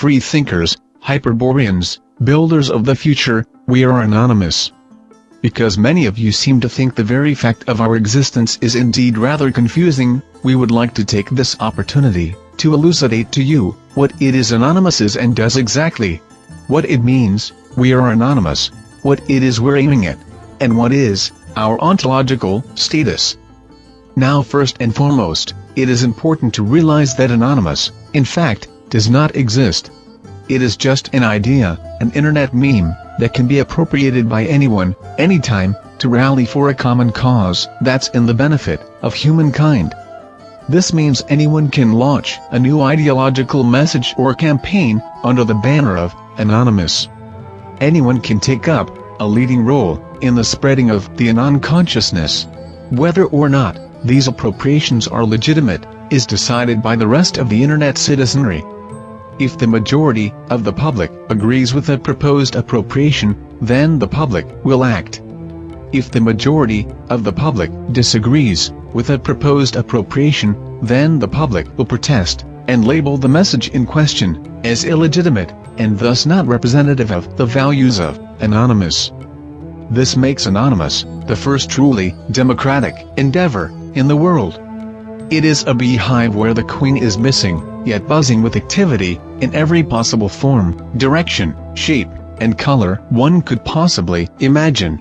free thinkers, Hyperboreans, builders of the future, we are anonymous. Because many of you seem to think the very fact of our existence is indeed rather confusing, we would like to take this opportunity, to elucidate to you, what it is anonymous is and does exactly. What it means, we are anonymous, what it is we're aiming at, and what is, our ontological, status. Now first and foremost, it is important to realize that anonymous, in fact, does not exist. It is just an idea, an internet meme, that can be appropriated by anyone, anytime, to rally for a common cause that's in the benefit of humankind. This means anyone can launch a new ideological message or campaign under the banner of Anonymous. Anyone can take up a leading role in the spreading of the Anon consciousness. Whether or not these appropriations are legitimate is decided by the rest of the internet citizenry. If the majority of the public agrees with a proposed appropriation, then the public will act. If the majority of the public disagrees with a proposed appropriation, then the public will protest and label the message in question as illegitimate and thus not representative of the values of Anonymous. This makes Anonymous the first truly democratic endeavor in the world. It is a beehive where the queen is missing, yet buzzing with activity, in every possible form, direction, shape, and color one could possibly imagine.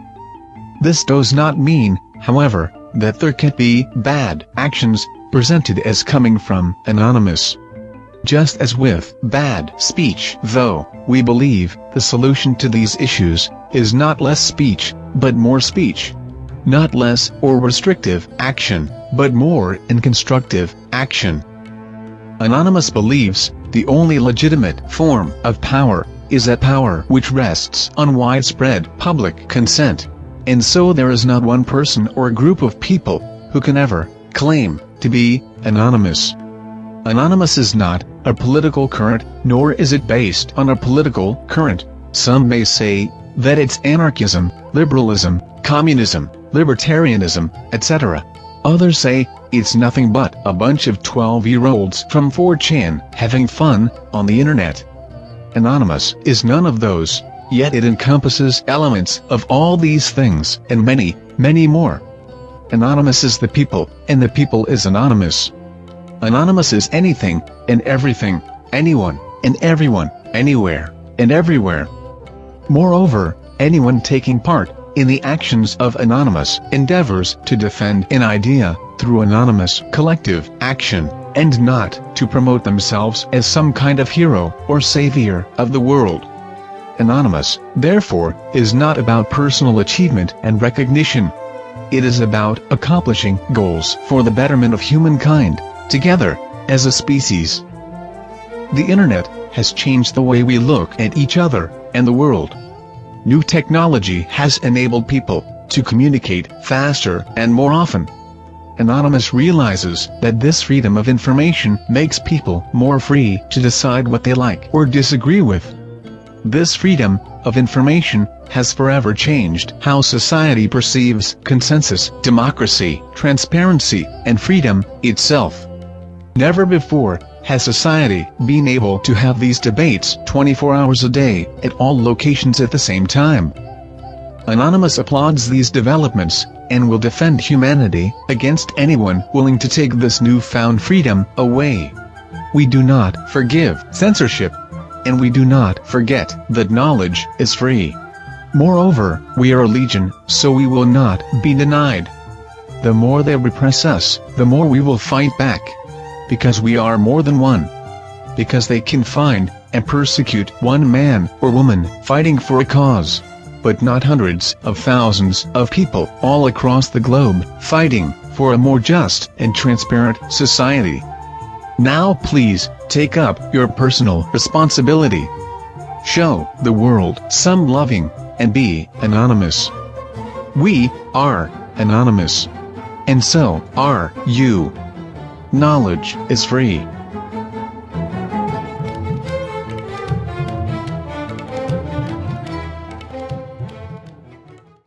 This does not mean, however, that there can be bad actions presented as coming from Anonymous. Just as with bad speech though, we believe the solution to these issues is not less speech, but more speech not less or restrictive action, but more and constructive action. Anonymous believes, the only legitimate form of power, is that power which rests on widespread public consent. And so there is not one person or group of people, who can ever, claim, to be, anonymous. Anonymous is not, a political current, nor is it based on a political current. Some may say, that it's anarchism, liberalism, communism, libertarianism, etc. Others say, it's nothing but a bunch of 12-year-olds from 4chan having fun on the internet. Anonymous is none of those, yet it encompasses elements of all these things and many, many more. Anonymous is the people, and the people is anonymous. Anonymous is anything, and everything, anyone, and everyone, anywhere, and everywhere. Moreover, anyone taking part in the actions of anonymous endeavors to defend an idea through anonymous collective action, and not to promote themselves as some kind of hero or savior of the world. Anonymous, therefore, is not about personal achievement and recognition. It is about accomplishing goals for the betterment of humankind, together, as a species. The Internet has changed the way we look at each other and the world. New technology has enabled people to communicate faster and more often. Anonymous realizes that this freedom of information makes people more free to decide what they like or disagree with. This freedom of information has forever changed how society perceives consensus, democracy, transparency, and freedom itself. Never before has society been able to have these debates 24 hours a day, at all locations at the same time? Anonymous applauds these developments, and will defend humanity against anyone willing to take this newfound freedom away. We do not forgive censorship. And we do not forget that knowledge is free. Moreover, we are a legion, so we will not be denied. The more they repress us, the more we will fight back because we are more than one. Because they can find and persecute one man or woman fighting for a cause, but not hundreds of thousands of people all across the globe fighting for a more just and transparent society. Now please, take up your personal responsibility. Show the world some loving, and be anonymous. We are anonymous. And so are you. Knowledge is free.